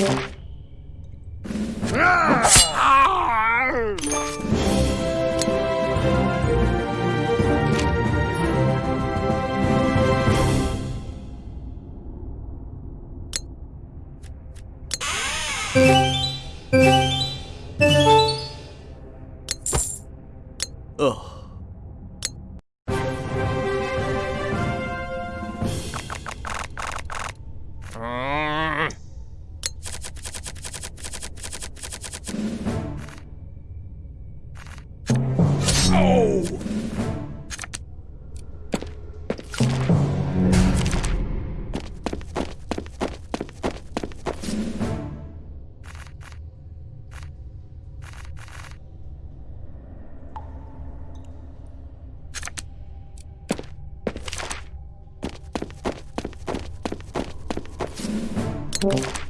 Yeah. Oh.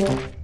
Thank you.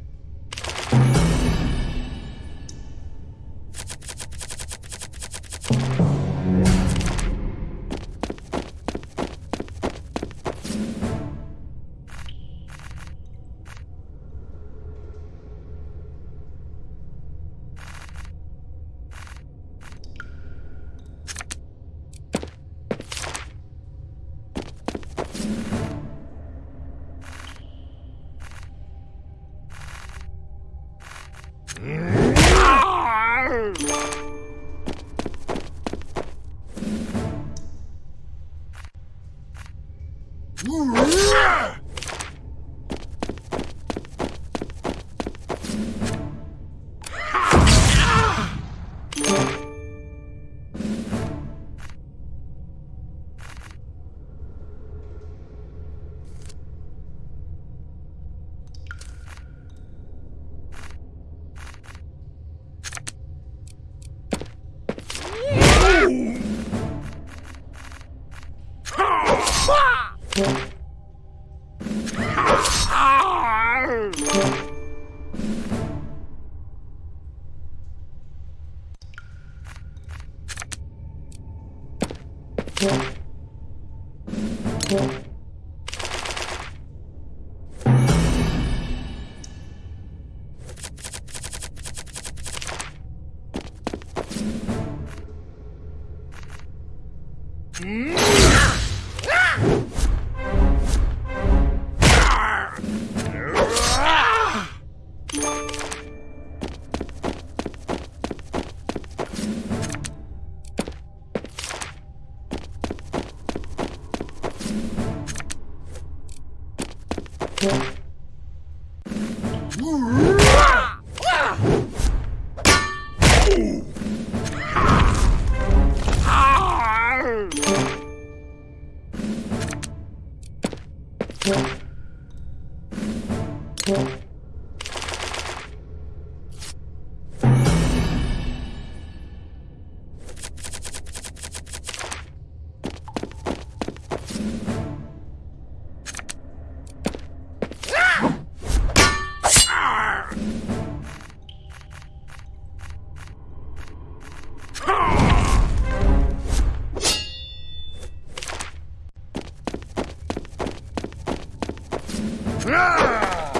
Yeah. Yeah. 아!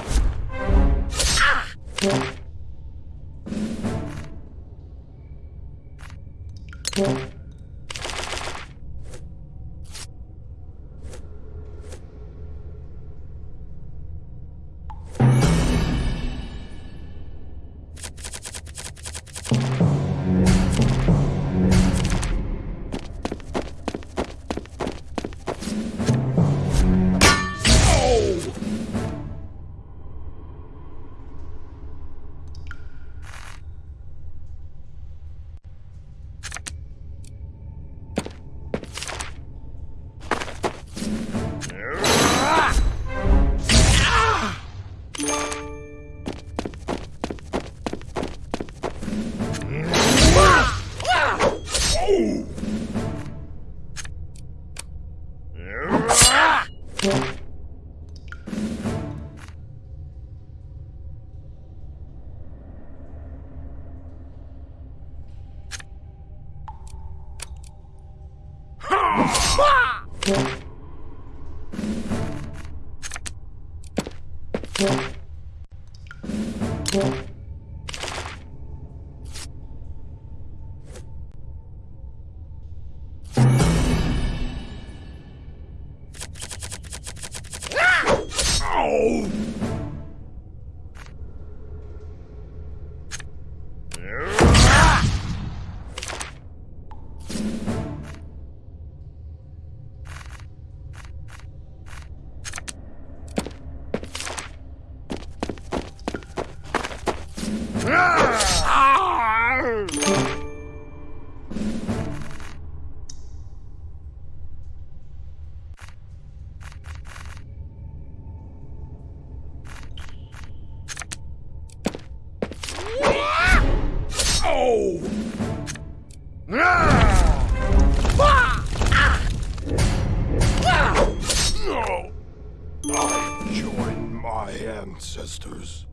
I join my ancestors.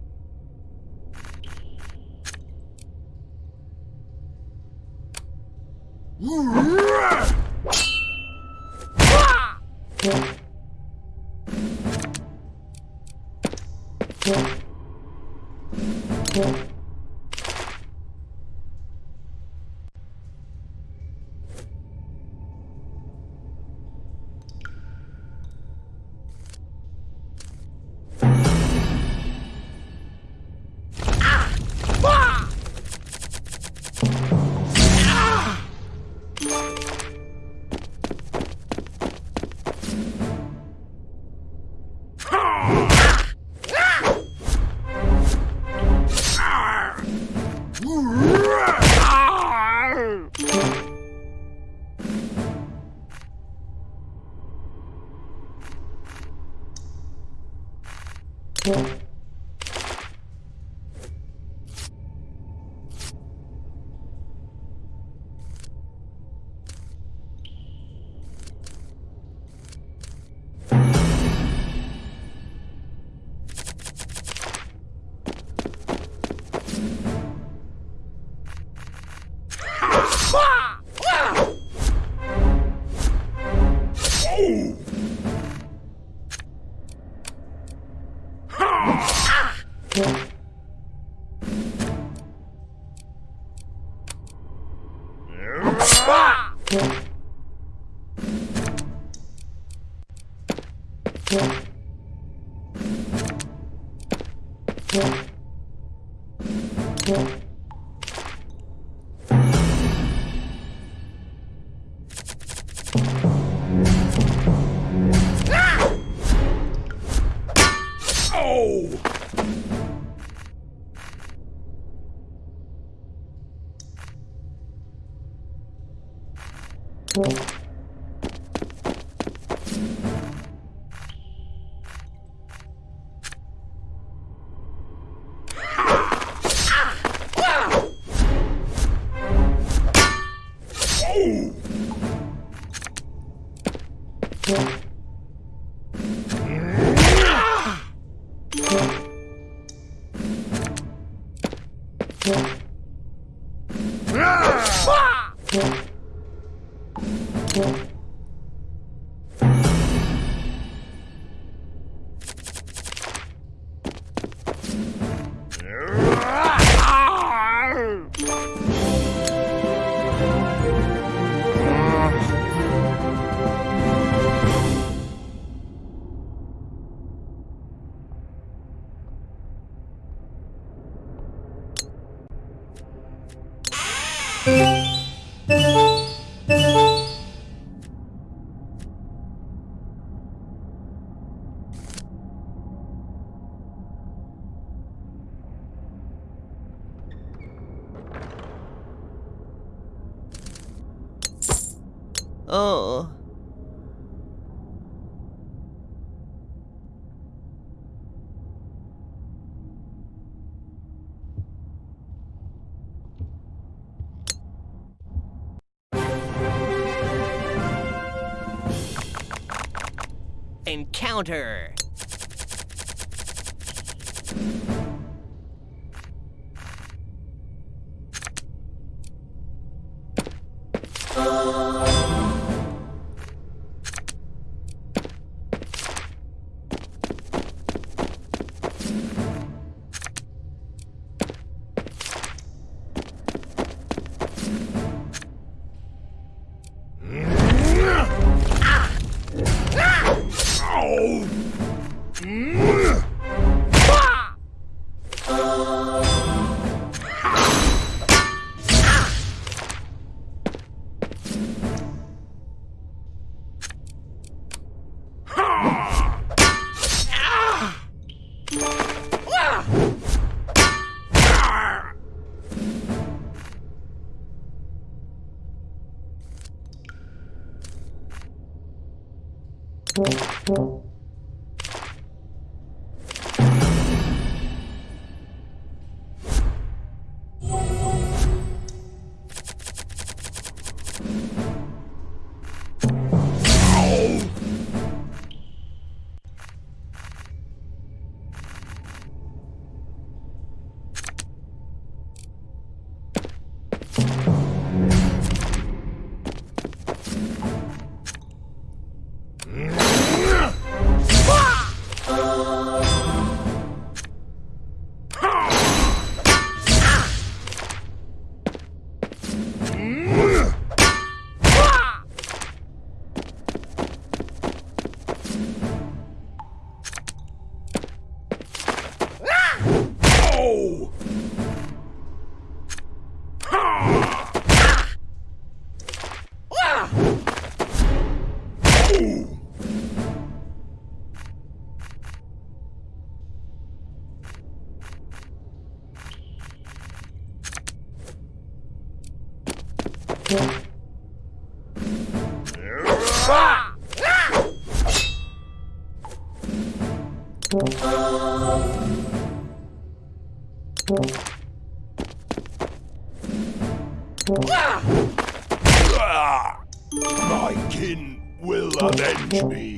Yeah. Yeah. Yeah. Encounter! Ah! My kin will avenge me.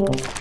Ah!